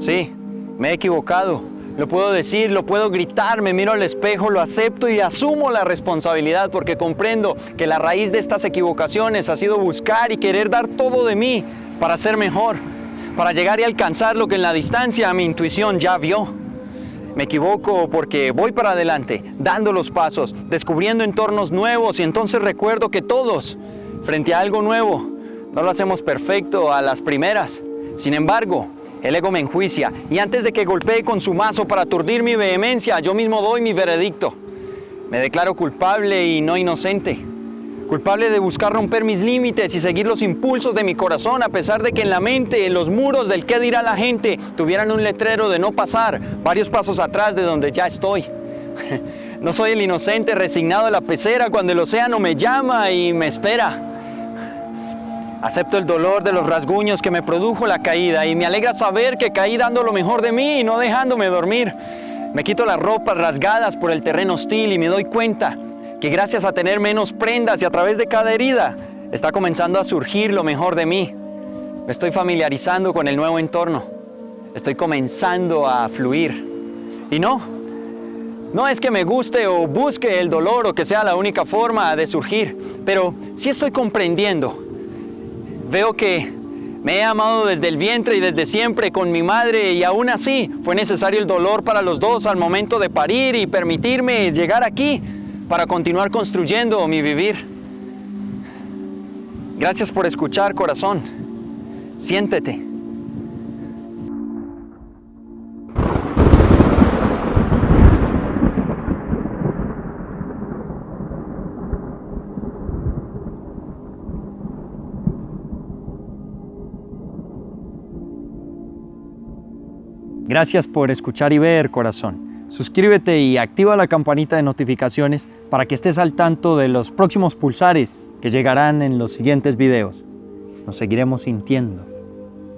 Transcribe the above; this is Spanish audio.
Sí, me he equivocado. Lo puedo decir, lo puedo gritar, me miro al espejo, lo acepto y asumo la responsabilidad porque comprendo que la raíz de estas equivocaciones ha sido buscar y querer dar todo de mí para ser mejor, para llegar y alcanzar lo que en la distancia mi intuición ya vio. Me equivoco porque voy para adelante, dando los pasos, descubriendo entornos nuevos y entonces recuerdo que todos, frente a algo nuevo, no lo hacemos perfecto a las primeras. Sin embargo, el ego me enjuicia y antes de que golpee con su mazo para aturdir mi vehemencia, yo mismo doy mi veredicto. Me declaro culpable y no inocente. Culpable de buscar romper mis límites y seguir los impulsos de mi corazón a pesar de que en la mente, en los muros del qué dirá la gente, tuvieran un letrero de no pasar varios pasos atrás de donde ya estoy. No soy el inocente resignado a la pecera cuando el océano me llama y me espera. Acepto el dolor de los rasguños que me produjo la caída y me alegra saber que caí dando lo mejor de mí y no dejándome dormir. Me quito las ropas rasgadas por el terreno hostil y me doy cuenta que gracias a tener menos prendas y a través de cada herida, está comenzando a surgir lo mejor de mí. Me estoy familiarizando con el nuevo entorno. Estoy comenzando a fluir. Y no, no es que me guste o busque el dolor o que sea la única forma de surgir, pero sí estoy comprendiendo Veo que me he amado desde el vientre y desde siempre con mi madre y aún así fue necesario el dolor para los dos al momento de parir y permitirme llegar aquí para continuar construyendo mi vivir. Gracias por escuchar, corazón. Siéntete. Gracias por escuchar y ver, corazón. Suscríbete y activa la campanita de notificaciones para que estés al tanto de los próximos pulsares que llegarán en los siguientes videos. Nos seguiremos sintiendo.